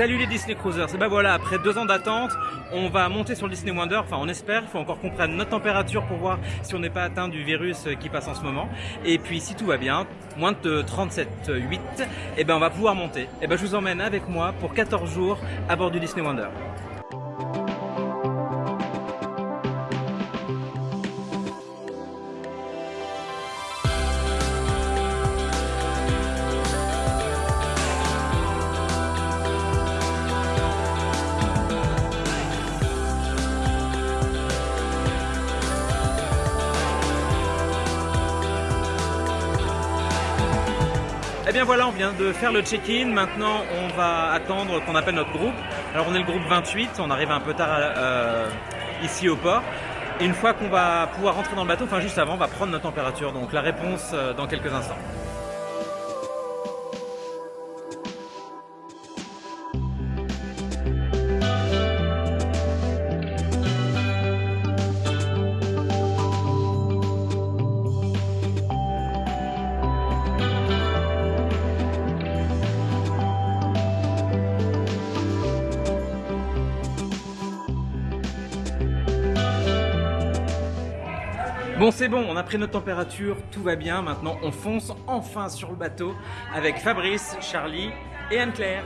Salut les Disney Cruisers, et ben voilà, après deux ans d'attente, on va monter sur le Disney Wonder, enfin on espère, il faut encore qu'on prenne notre température pour voir si on n'est pas atteint du virus qui passe en ce moment. Et puis si tout va bien, moins de 37,8, et ben on va pouvoir monter. Et ben je vous emmène avec moi pour 14 jours à bord du Disney Wonder. Eh bien voilà, on vient de faire le check-in. Maintenant, on va attendre qu'on appelle notre groupe. Alors on est le groupe 28, on arrive un peu tard euh, ici au port. Et une fois qu'on va pouvoir rentrer dans le bateau, enfin juste avant, on va prendre notre température. Donc la réponse euh, dans quelques instants. Bon c'est bon, on a pris notre température, tout va bien, maintenant on fonce enfin sur le bateau avec Fabrice, Charlie et Anne-Claire.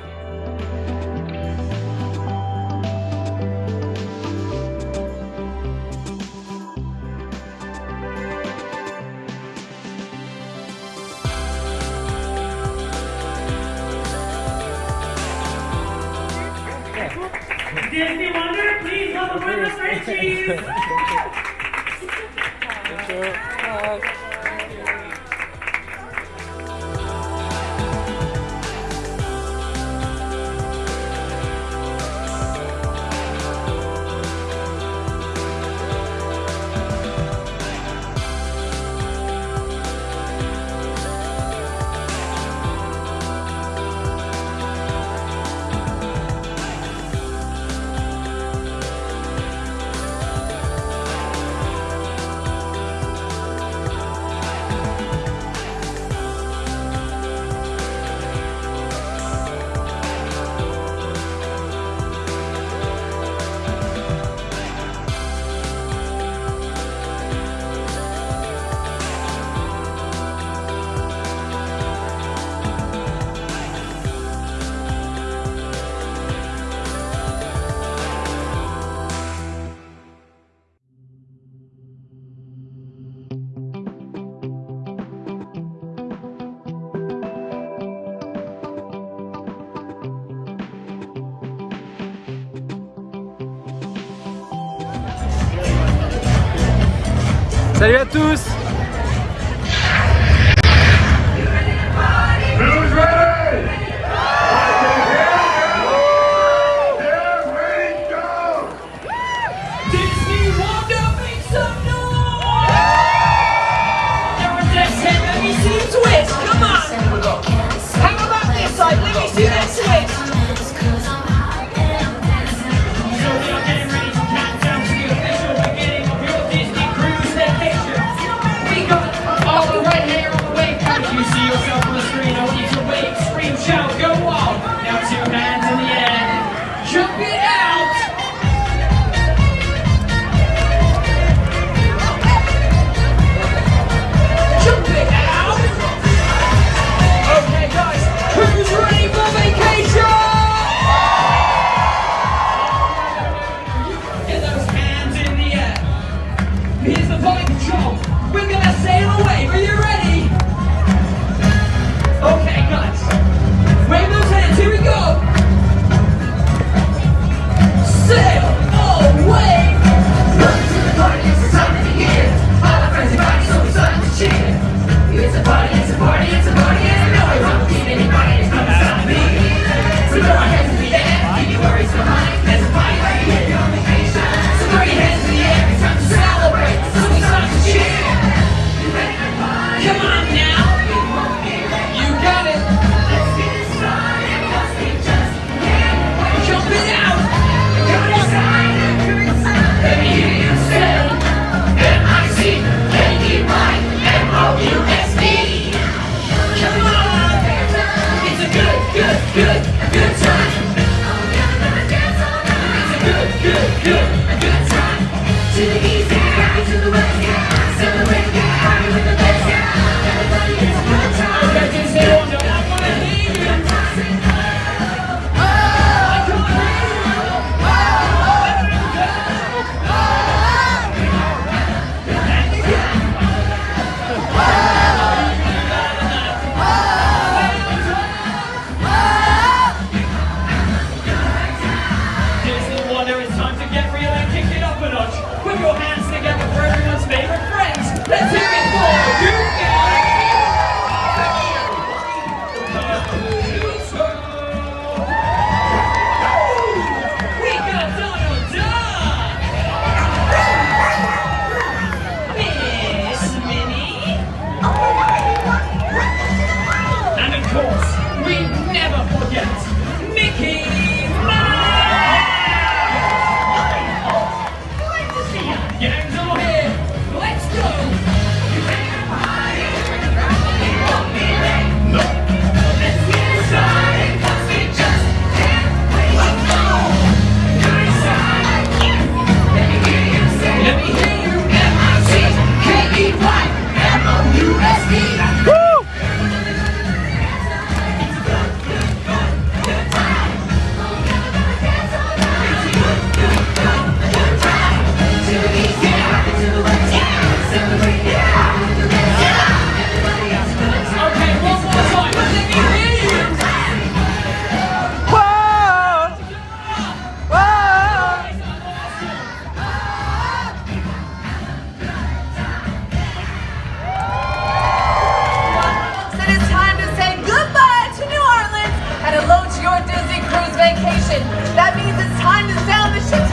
Salut à tous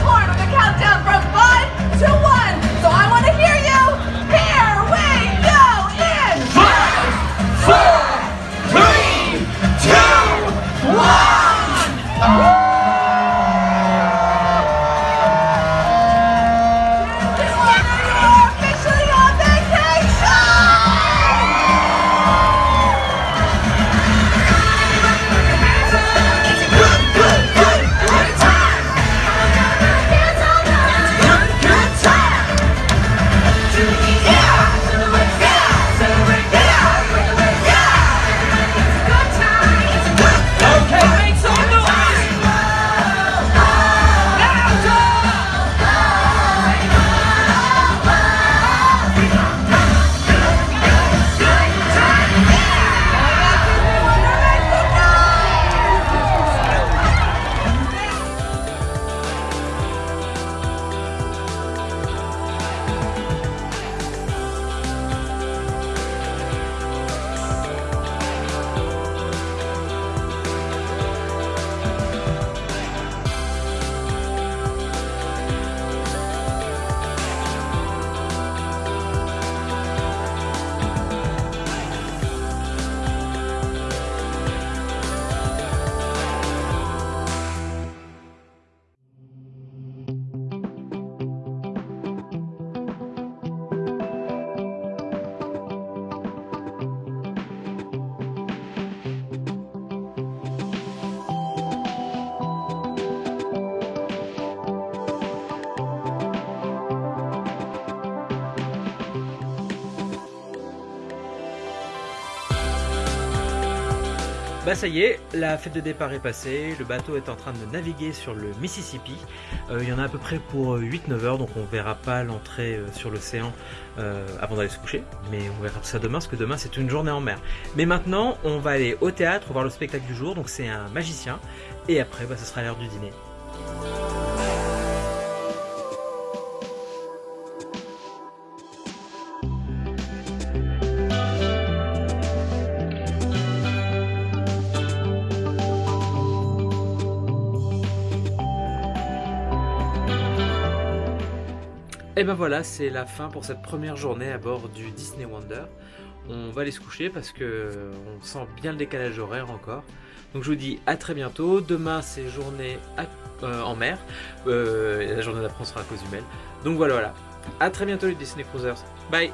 corn. Bah ça y est, la fête de départ est passée, le bateau est en train de naviguer sur le Mississippi. Euh, il y en a à peu près pour 8-9 heures, donc on verra pas l'entrée euh, sur l'océan euh, avant d'aller se coucher. Mais on verra ça demain, parce que demain c'est une journée en mer. Mais maintenant, on va aller au théâtre voir le spectacle du jour, donc c'est un magicien. Et après, bah, ce sera l'heure du dîner. Et ben voilà, c'est la fin pour cette première journée à bord du Disney Wonder. On va aller se coucher parce que on sent bien le décalage horaire encore. Donc je vous dis à très bientôt. Demain c'est journée euh, en mer. Euh, la journée d'après on sera à Cozumel. Donc voilà voilà. À très bientôt les Disney Cruisers. Bye